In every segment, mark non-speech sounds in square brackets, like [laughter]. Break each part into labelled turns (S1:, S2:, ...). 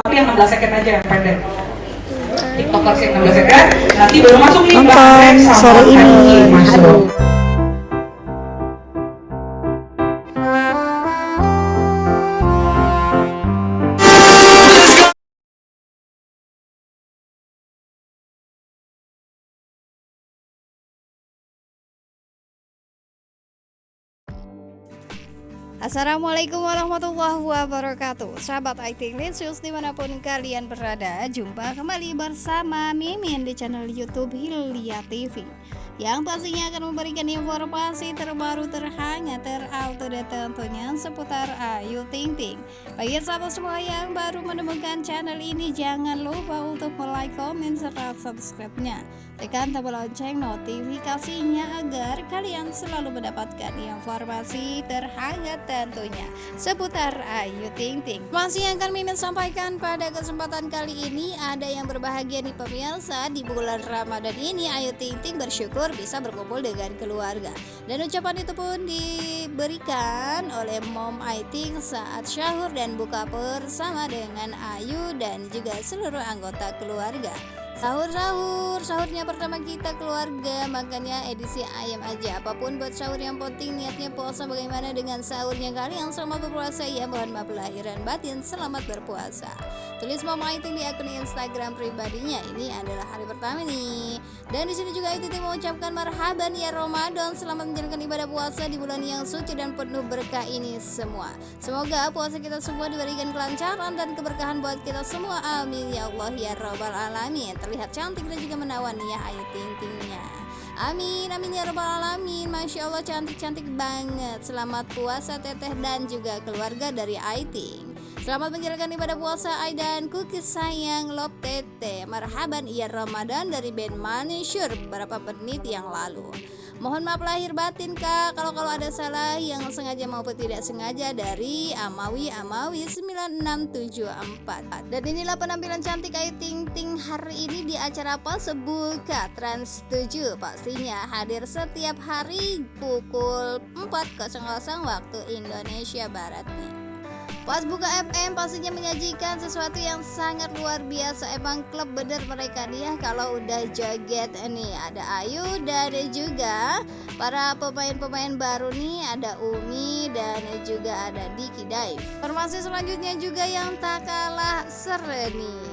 S1: tapi yang 16 second aja yang pendek. Tiktokers yang 16 second. Nanti baru masuk nih
S2: Nonton sore ini.
S1: Masuk
S3: Assalamualaikum warahmatullahi wabarakatuh. Sahabat IT Linsius di mana pun kalian berada Jumpa kembali bersama Mimin di channel Youtube Hilya TV Yang pastinya akan memberikan informasi terbaru terhangat terupdate tentunya seputar Ayu Ting Ting Bagi sahabat semua yang baru menemukan channel ini Jangan lupa untuk like, komen, serta subscribe-nya Tekan tombol lonceng notifikasinya agar kalian selalu mendapatkan informasi terhangat tentunya seputar Ayu Ting Ting. Masih yang akan Mimin sampaikan pada kesempatan kali ini ada yang berbahagia nih pemirsa di bulan Ramadan ini Ayu Ting Ting bersyukur bisa berkumpul dengan keluarga. Dan ucapan itu pun diberikan oleh Mom Ayu Ting saat syahur dan buka bersama dengan Ayu dan juga seluruh anggota keluarga. Sahur sahur sahurnya pertama kita keluarga makanya edisi ayam aja. Apa pun buat sahur yang penting niatnya puasa. Bagaimana dengan sahurnya kalian? Selama berpuasa ya mohon maaf lahir dan batin. Selamat berpuasa. Tulis mama itu di akun Instagram pribadinya. Ini adalah hari pertama nih. Dan di sini juga itu mengucapkan marhaban ya Ramadan. Selamat menjalankan ibadah puasa di bulan yang suci dan penuh berkah ini semua. Semoga puasa kita semua diberikan kelancaran dan keberkahan buat kita semua. Amin ya Allah ya Rabbal Alamin terlihat cantik dan juga menawan ya Ayu Ting Tingnya. Amin, amin ya rabbal alamin. Masya Allah cantik-cantik banget. Selamat puasa teteh dan juga keluarga dari Ayu Selamat menjalankan ibadah puasa Ai dan cookies sayang Love Tete Marhaban iya Ramadan dari band Manisure beberapa menit yang lalu Mohon maaf lahir batin kak. Kalau kalau ada salah yang sengaja maupun tidak sengaja Dari Amawi Amawi 9674 Dan inilah penampilan cantik Ayu Ting Ting hari ini di acara apa? Sebuka Trans 7 Pastinya hadir setiap hari pukul 4.00 waktu Indonesia Barat. nih Pas buka FM pastinya menyajikan sesuatu yang sangat luar biasa. Emang klub bener mereka nih ya Kalau udah joget nih. Ada Ayu dan juga para pemain-pemain baru nih. Ada Umi dan juga ada Diki Dive. Informasi selanjutnya juga yang tak kalah seru nih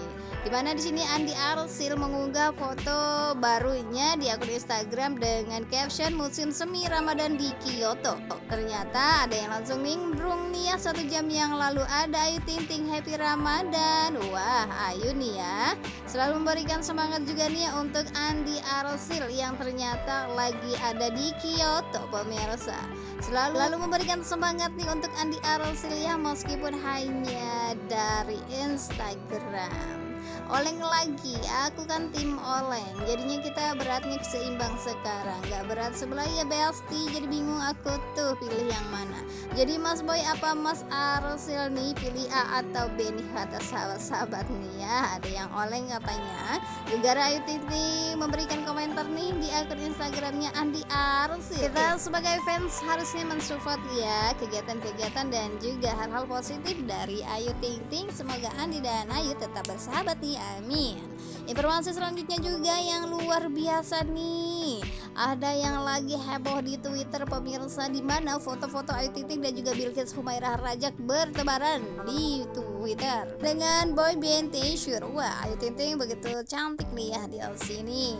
S3: Di mana di sini Andi Arsil mengunggah foto barunya di akun Instagram dengan caption musim semi Ramadan di Kyoto. Ternyata ada yang langsung nimbrung nih ya satu jam yang lalu ada Ayu Ting Ting Happy Ramadan. Wah Ayu nih ya selalu memberikan semangat juga nih ya untuk Andi Arsil yang ternyata lagi ada di Kyoto pemirsa. Selalu lalu memberikan semangat nih untuk Andi Arsil ya meskipun hanya dari Instagram. Oleng lagi, aku kan tim oleng. Jadinya kita beratnya seimbang sekarang. Gak berat sebelah ya Besti. Jadi bingung aku tuh pilih yang mana. Jadi Mas Boy apa Mas Arsil nih? Pilih A atau B nih kata sahabat-sahabat nih ya? Ada yang oleng katanya. Negara Ayu Titi memberikan komentar nih di akun Instagramnya Andi Arsil. Kita sebagai fans harusnya mensupport ya Kegiatan-kegiatan dan juga hal-hal positif dari Ayu Ting Ting. Semoga Andi dan Ayu tetap bersahabat nih amin. Informasi selanjutnya juga yang luar biasa nih. Ada yang lagi heboh di Twitter pemirsa di mana foto-foto Ayu Ting dan juga Bilkis Humairah Rajak bertebaran di Twitter Dengan boy band T-shirt Wah Ayu Ting Ting begitu cantik nih ya di sini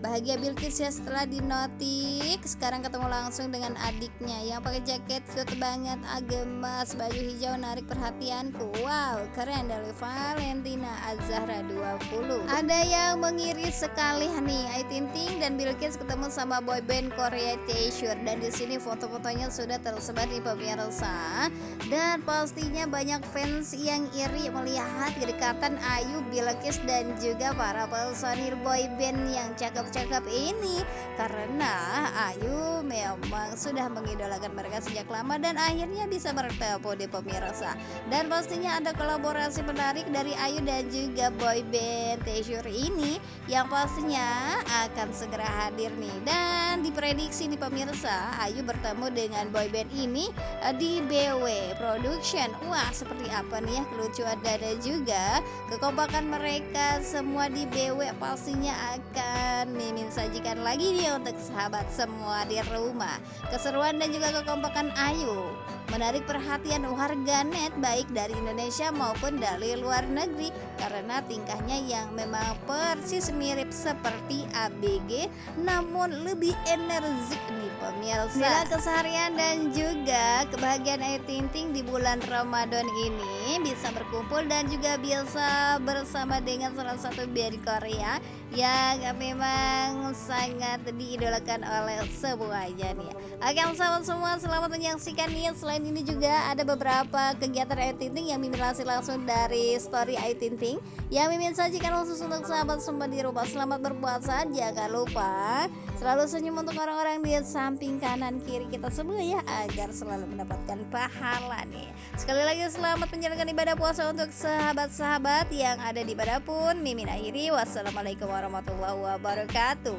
S3: Bahagia Bilkis ya setelah dinotik. Sekarang ketemu langsung dengan adiknya Yang pakai jaket cute banget Agemas baju hijau narik perhatianku. Wow keren dari Valentina Azahra 20 Ada yang mengiris sekali nih Ayu Ting Ting dan Bilkis ketemu sama boyband Korea T-shirt. Dan di sini foto-fotonya sudah tersebar di pemirsa Dan pastinya banyak fans yang iri melihat kedekatan Ayu, Bilkis dan juga para personil boyband yang cakep cakep ini. Karena Ayu memang sudah mengidolakan mereka sejak lama dan akhirnya bisa bertemu di pemirsa. Dan pastinya ada kolaborasi menarik dari Ayu dan juga boyband Treasure ini yang pastinya akan segera hadir nih. Dan diprediksi di pemirsa Ayu bertemu dengan boyband ini eh, di BW Production. Wah seperti apa nih ya kelucuan dan juga kekompakan mereka semua di BW pastinya akan Mimin sajikan lagi nih untuk sahabat semua di rumah. Keseruan dan juga kekompakan Ayu. Menarik perhatian warganet baik dari Indonesia maupun dari luar negeri karena tingkahnya yang memang persis mirip seperti ABG namun lebih energik nih pemirsa. Bila keseharian dan juga kebahagiaan Ayu Ting Ting di bulan Ramadan ini bisa berkumpul dan juga bisa bersama dengan salah satu band Korea yang memang sangat diidolakan oleh semuanya nih. Oke sahabat semua selamat menyaksikan nih. Selain ini juga ada beberapa kegiatan Ayu Ting Ting yang mimin langsung dari story Ayu Ting Ting yang mimin sajikan khusus untuk sahabat semua di rumah. Selamat berpuasa jangan lupa selalu senyum untuk orang-orang di samping kanan kiri kita semua ya agar selalu mendapatkan pahala nih. Sekali lagi selamat menjalankan ibadah puasa untuk sahabat-sahabat yang ada di mana pun mimin akhiri. Wassalamualaikum warahmatullahi wabarakatuh.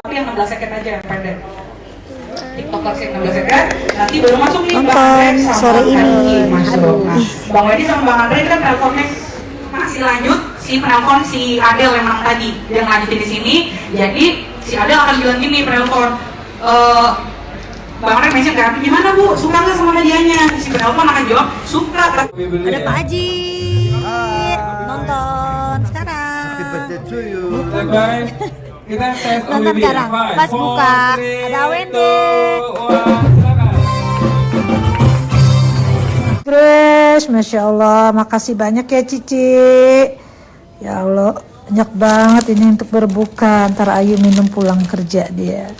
S1: Tapi yang 16 second aja yang pendek. Tiktokers yang 16 second nanti baru masuk nih Bang Andre sama
S2: sore ini.
S1: Bang. Wedi sama Bang Andre kan teleponnya masih lanjut si penelpon si Adel yang menang tadi dia ngelanjutin di sini. Jadi si Adel akan bilang gini penelpon eh Bang Andre mention kan? Gimana bu? Suka nggak sama hadiahnya? Si penelpon akan jawab suka
S2: Ada Pak Haji. Nonton. Sekarang.
S4: Guys, kita tes [laughs]
S2: Nonton sekarang. Pas buka, ada
S4: silakan.
S5: Grace, Masya Allah, makasih banyak ya Cici Ya Allah, banyak banget ini untuk berbuka. Ntar Ayu minum pulang kerja dia.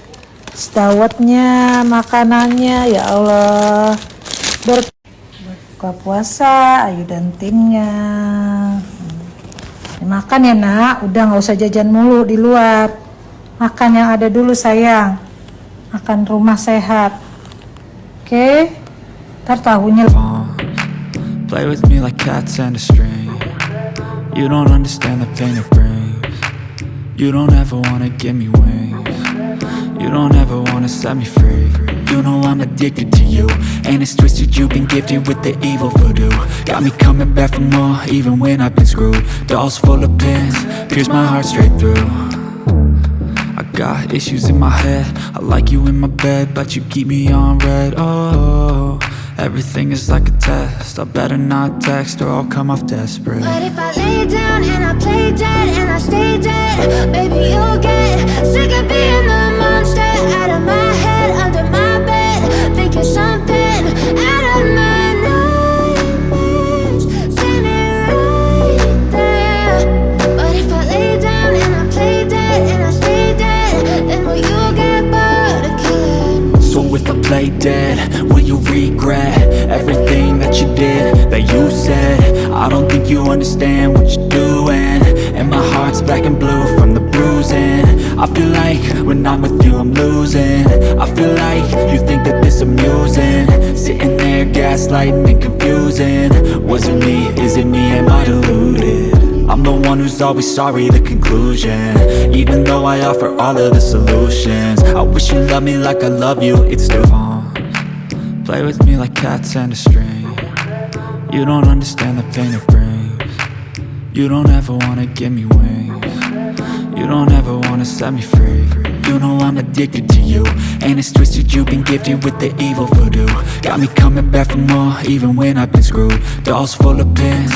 S5: Sedawatnya, makanannya, ya Allah. Berbuka puasa, Ayu dan timnya. Hmm. Makan ya nak, udah nggak usah jajan mulu di luar. Makan yang ada dulu sayang. Makan rumah sehat. Oke? Ntar tahunya.
S6: Play with me like cats and a string. You don't understand the pain it brings. You don't ever wanna give me wings. You don't ever wanna set me free. You know I'm addicted to you. And it's twisted, you've been gifted with the evil voodoo. Got me coming back for more, even when I've been screwed. Dolls full of pins, pierce my heart straight through. I got issues in my head I like you in my bed But you keep me on red Oh, everything is like a test I better not text or I'll come off desperate
S7: lay down and I play dead and I stay dead, baby, you'll get sick of being the
S6: play dead, will you regret Everything that you did, that you said? I don't think you understand what you're doing. And my heart's black and blue from the bruising. I feel like when I'm with you I'm losing. I feel like you think that this amusing. Sitting there gaslighting and confusing. Was it me, is it me, am I deluded? I'm the one who's always sorry, the conclusion. Even though I offer all of the solutions. I wish you loved me like I love you, it's still on. Play with me like cats and a string. You don't understand the pain it brings. You don't ever wanna give me wings. You don't ever wanna set me free. You know I'm addicted to you. And it's twisted, you've been gifted with the evil voodoo. Got me coming back for more, even when I've been screwed. Dolls full of pins